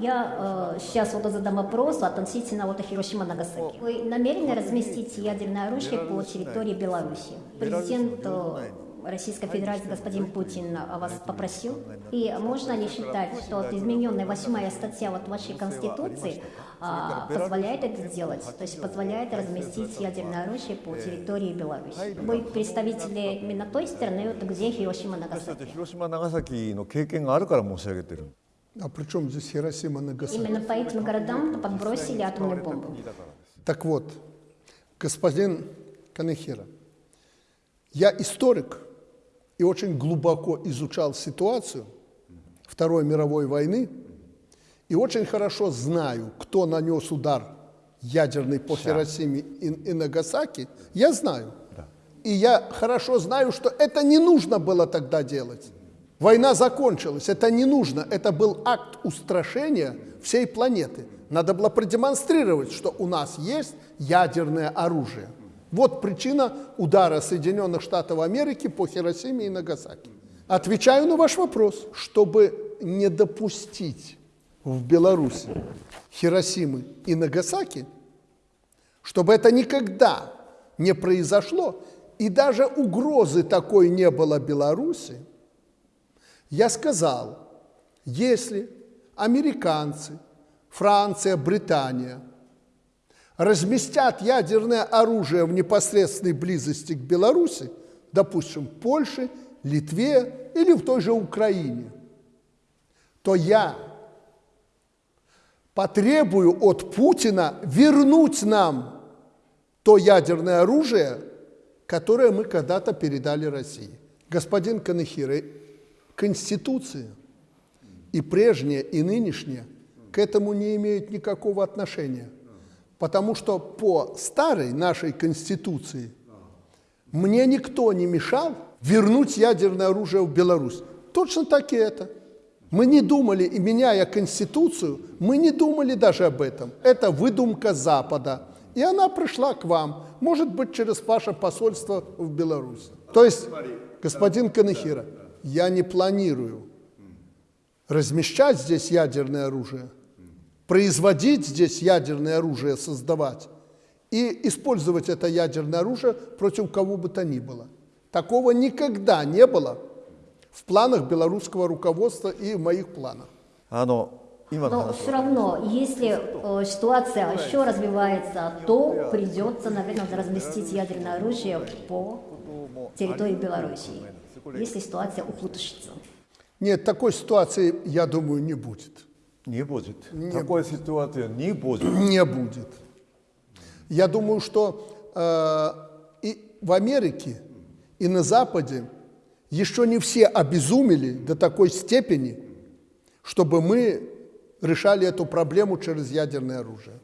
Я э, сейчас вот задам вопрос относительно вот Хиросима Нагасаки. Вы намерены разместить ядерное оружие по территории Беларуси? Президент э, Российской Федерации господин Путин о вас попросил. И можно ли считать, что вот измененная восьмая статья вот вашей Конституции а, позволяет это сделать? То есть позволяет разместить ядерное оружие по территории Беларуси? Вы представители именно той страны, вот где Хиросима 私たち Нагасаки? 広島長崎の経験があるから申し上げてる А при чем здесь Хиросима Нагасаки? Именно по этим городам подбросили атомную бомбу. Так вот, господин Канехира, я историк и очень глубоко изучал ситуацию Второй мировой войны и очень хорошо знаю, кто нанес удар ядерный по Хиросиме и, и Нагасаки. Я знаю. И я хорошо знаю, что это не нужно было тогда делать. Война закончилась, это не нужно, это был акт устрашения всей планеты. Надо было продемонстрировать, что у нас есть ядерное оружие. Вот причина удара Соединенных Штатов Америки по Хиросиме и Нагасаки. Отвечаю на ваш вопрос, чтобы не допустить в Беларуси Хиросимы и Нагасаки, чтобы это никогда не произошло, и даже угрозы такой не было Беларуси, я сказал, если американцы, Франция, Британия разместят ядерное оружие в непосредственной близости к Беларуси, допустим, Польше, Литве или в той же Украине, то я потребую от Путина вернуть нам то ядерное оружие, которое мы когда-то передали России. Господин Канахира, Конституция и прежняя, и нынешняя к этому не имеют никакого отношения. Потому что по старой нашей Конституции мне никто не мешал вернуть ядерное оружие в Беларусь. Точно так и это. Мы не думали, и меняя Конституцию, мы не думали даже об этом. Это выдумка Запада. И она пришла к вам, может быть, через ваше посольство в Беларусь. То есть, господин Канахира, я не планирую размещать здесь ядерное оружие, производить здесь ядерное оружие, создавать и использовать это ядерное оружие против кого бы то ни было. Такого никогда не было в планах белорусского руководства и в моих планах. あの Но все равно, если э, ситуация еще развивается, то придется, наверное, разместить ядерное оружие по территории Белоруссии, если ситуация ухудшится. Нет, такой ситуации, я думаю, не будет. Не будет. Не такой будет. ситуации не будет. Не будет. Я думаю, что э, и в Америке, и на Западе еще не все обезумели до такой степени, чтобы мы решали эту проблему через ядерное оружие.